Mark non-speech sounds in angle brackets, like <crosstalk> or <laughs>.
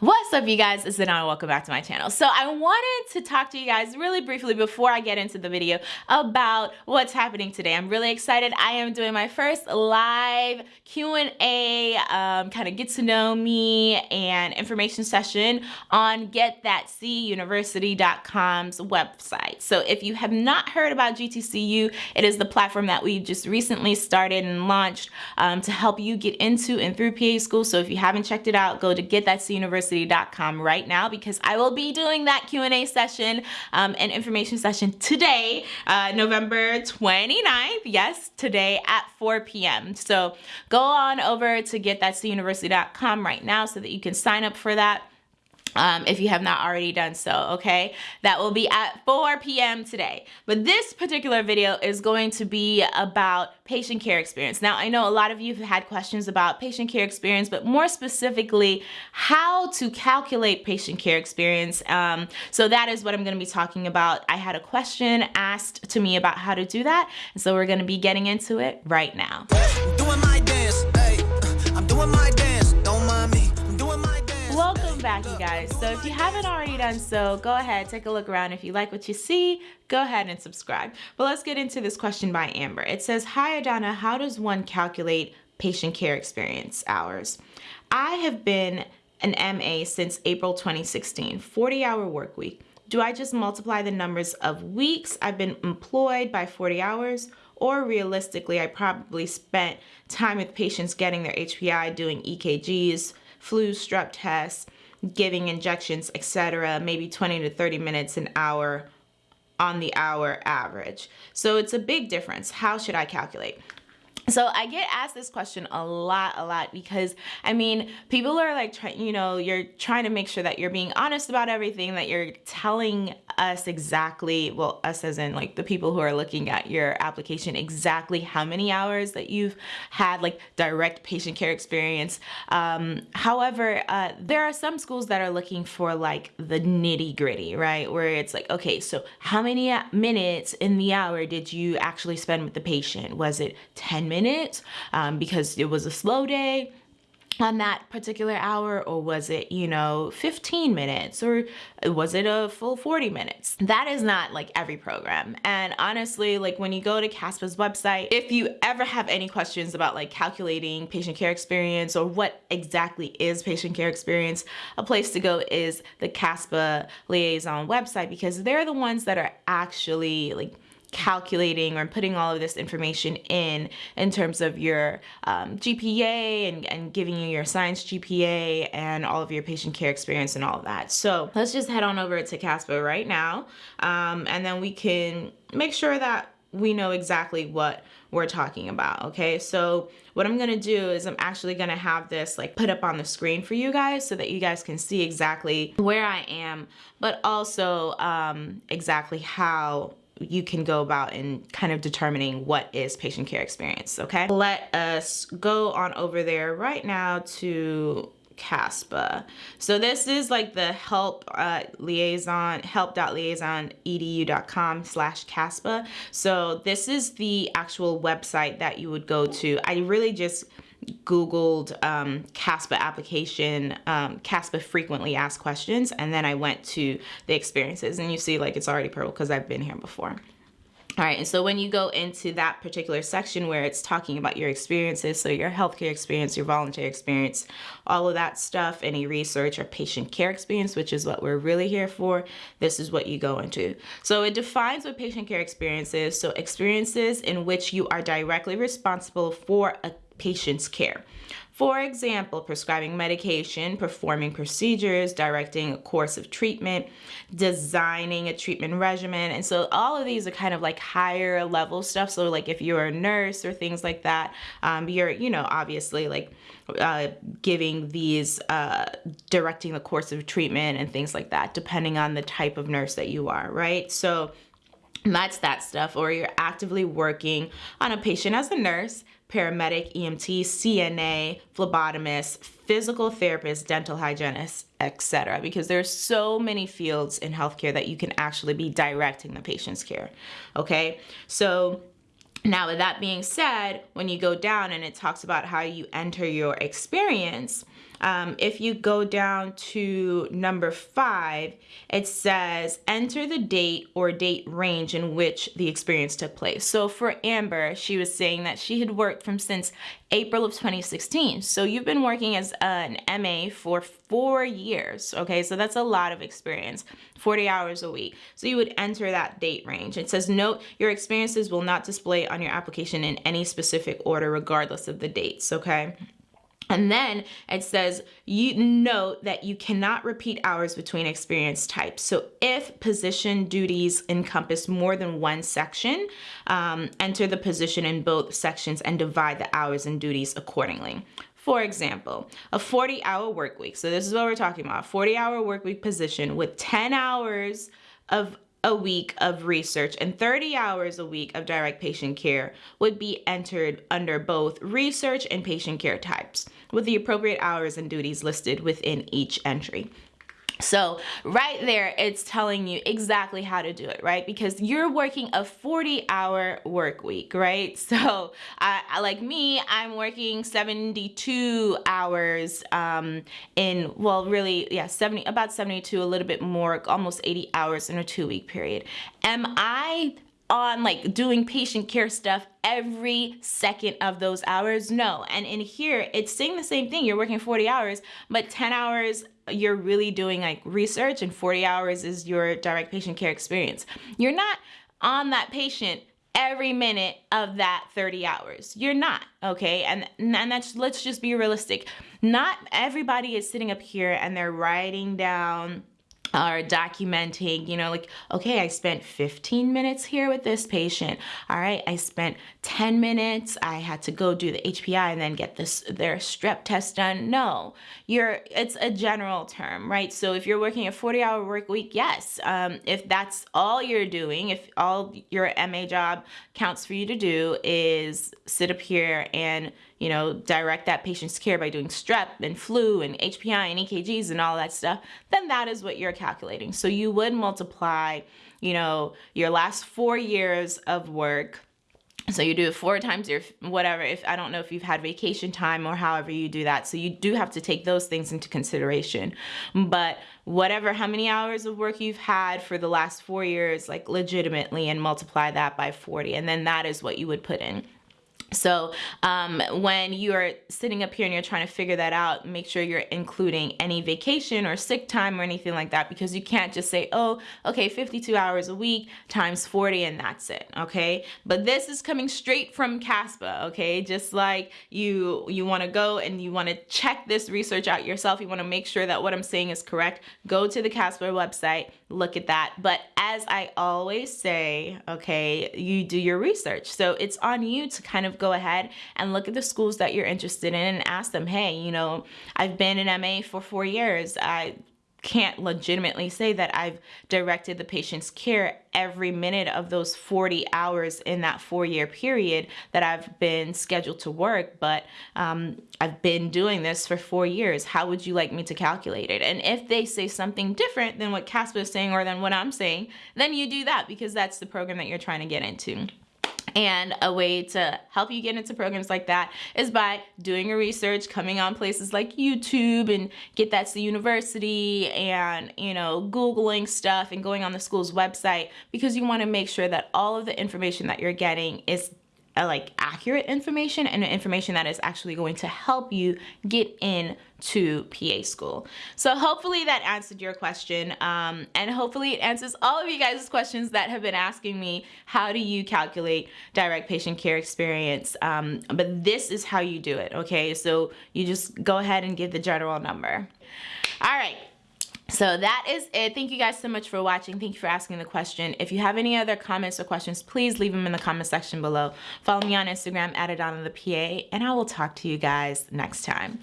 What's up you guys, it's Adana, welcome back to my channel. So I wanted to talk to you guys really briefly before I get into the video about what's happening today. I'm really excited. I am doing my first live Q&A, um, kind of get to know me and information session on getthatcuniversity.com's website. So if you have not heard about GTCU, it is the platform that we just recently started and launched um, to help you get into and through PA school. So if you haven't checked it out, go to getthatcuniversity right now because I will be doing that Q&A session um, and information session today, uh, November 29th. Yes, today at 4 p.m. So go on over to getthatuniversity.com right now so that you can sign up for that um, if you have not already done so, okay? That will be at 4 p.m. today. But this particular video is going to be about patient care experience. Now, I know a lot of you have had questions about patient care experience, but more specifically, how to calculate patient care experience. Um, so that is what I'm gonna be talking about. I had a question asked to me about how to do that, and so we're gonna be getting into it right now. You guys. So if you haven't already done so go ahead take a look around. If you like what you see go ahead and subscribe. But let's get into this question by Amber. It says hi Adana how does one calculate patient care experience hours? I have been an MA since April 2016 40 hour work week. Do I just multiply the numbers of weeks I've been employed by 40 hours? Or realistically I probably spent time with patients getting their HPI doing EKGs flu strep tests giving injections, etc., maybe 20 to 30 minutes an hour on the hour average. So it's a big difference. How should I calculate? So I get asked this question a lot, a lot because I mean, people are like, trying, you know, you're trying to make sure that you're being honest about everything, that you're telling us exactly, well, us as in like the people who are looking at your application, exactly how many hours that you've had like direct patient care experience. Um, however, uh, there are some schools that are looking for like the nitty gritty, right? Where it's like, okay, so how many minutes in the hour did you actually spend with the patient? Was it 10 minutes um, because it was a slow day? on that particular hour or was it you know 15 minutes or was it a full 40 minutes that is not like every program and honestly like when you go to CASPA's website if you ever have any questions about like calculating patient care experience or what exactly is patient care experience a place to go is the CASPA liaison website because they're the ones that are actually like calculating or putting all of this information in in terms of your um, GPA and, and giving you your science GPA and all of your patient care experience and all of that. So let's just head on over to CASPA right now um, and then we can make sure that we know exactly what we're talking about okay so what I'm gonna do is I'm actually gonna have this like put up on the screen for you guys so that you guys can see exactly where I am but also um, exactly how you can go about in kind of determining what is patient care experience, okay? Let us go on over there right now to CASPA. So this is like the help uh, liaison, help.liaisonedu.com slash CASPA. So this is the actual website that you would go to. I really just Googled um, CASPA application, um, CASPA frequently asked questions, and then I went to the experiences and you see like it's already purple because I've been here before. All right, and so when you go into that particular section where it's talking about your experiences, so your healthcare experience, your volunteer experience, all of that stuff, any research or patient care experience, which is what we're really here for, this is what you go into. So it defines what patient care experience is. So experiences in which you are directly responsible for a patient's care. For example, prescribing medication, performing procedures, directing a course of treatment, designing a treatment regimen. And so all of these are kind of like higher level stuff. So like if you're a nurse or things like that, um, you're, you know, obviously like uh, giving these, uh, directing the course of treatment and things like that, depending on the type of nurse that you are, right? So that's that stuff. Or you're actively working on a patient as a nurse, paramedic, EMT, CNA, phlebotomist, physical therapist, dental hygienist, etc. Because there's so many fields in healthcare that you can actually be directing the patient's care. Okay, so now with that being said, when you go down and it talks about how you enter your experience, um, if you go down to number five, it says enter the date or date range in which the experience took place. So for Amber, she was saying that she had worked from since April of 2016. So you've been working as an MA for four years. Okay, so that's a lot of experience, 40 hours a week. So you would enter that date range. It says note your experiences will not display on your application in any specific order regardless of the dates. Okay. And then it says, you note that you cannot repeat hours between experience types. So if position duties encompass more than one section, um, enter the position in both sections and divide the hours and duties accordingly. For example, a 40 hour work week. So this is what we're talking about, 40 hour work week position with 10 hours of a week of research and 30 hours a week of direct patient care would be entered under both research and patient care types with the appropriate hours and duties listed within each entry. So right there, it's telling you exactly how to do it, right? Because you're working a 40 hour work week, right? <laughs> So I, like me, I'm working 72 hours um, in, well, really, yeah, 70, about 72, a little bit more, almost 80 hours in a two week period. Am I on like doing patient care stuff every second of those hours? No. And in here, it's saying the same thing. You're working 40 hours, but 10 hours you're really doing like research and 40 hours is your direct patient care experience. You're not on that patient every minute of that 30 hours. You're not, okay? And and that's let's just be realistic. Not everybody is sitting up here and they're writing down are documenting, you know, like, okay, I spent 15 minutes here with this patient. All right, I spent 10 minutes. I had to go do the HPI and then get this their strep test done. No, you're it's a general term, right? So if you're working a 40 hour work week, yes. Um, if that's all you're doing, if all your MA job counts for you to do is sit up here and you know, direct that patient's care by doing strep and flu and HPI and EKGs and all that stuff, then that is what you're calculating. So you would multiply, you know, your last four years of work. So you do it four times your whatever if i don't know if you've had vacation time or however you do that. So you do have to take those things into consideration. But whatever how many hours of work you've had for the last four years like legitimately and multiply that by 40 and then that is what you would put in so um, when you're sitting up here and you're trying to figure that out, make sure you're including any vacation or sick time or anything like that because you can't just say, oh, okay, 52 hours a week times 40 and that's it, okay? But this is coming straight from CASPA, okay? Just like you, you wanna go and you wanna check this research out yourself, you wanna make sure that what I'm saying is correct, go to the CASPA website, look at that. But as I always say, okay, you do your research. So it's on you to kind of go ahead and look at the schools that you're interested in and ask them, hey, you know, I've been in MA for four years. I can't legitimately say that I've directed the patient's care every minute of those 40 hours in that four year period that I've been scheduled to work, but um, I've been doing this for four years. How would you like me to calculate it? And if they say something different than what CASPA is saying or than what I'm saying, then you do that because that's the program that you're trying to get into. And a way to help you get into programs like that is by doing your research, coming on places like YouTube and get that's the university and, you know, Googling stuff and going on the school's website because you want to make sure that all of the information that you're getting is like accurate information and information that is actually going to help you get in to PA school. So hopefully that answered your question um, and hopefully it answers all of you guys' questions that have been asking me how do you calculate direct patient care experience um, but this is how you do it okay so you just go ahead and give the general number. All right so that is it. Thank you guys so much for watching. Thank you for asking the question. If you have any other comments or questions, please leave them in the comment section below. Follow me on Instagram at Adana the PA, and I will talk to you guys next time.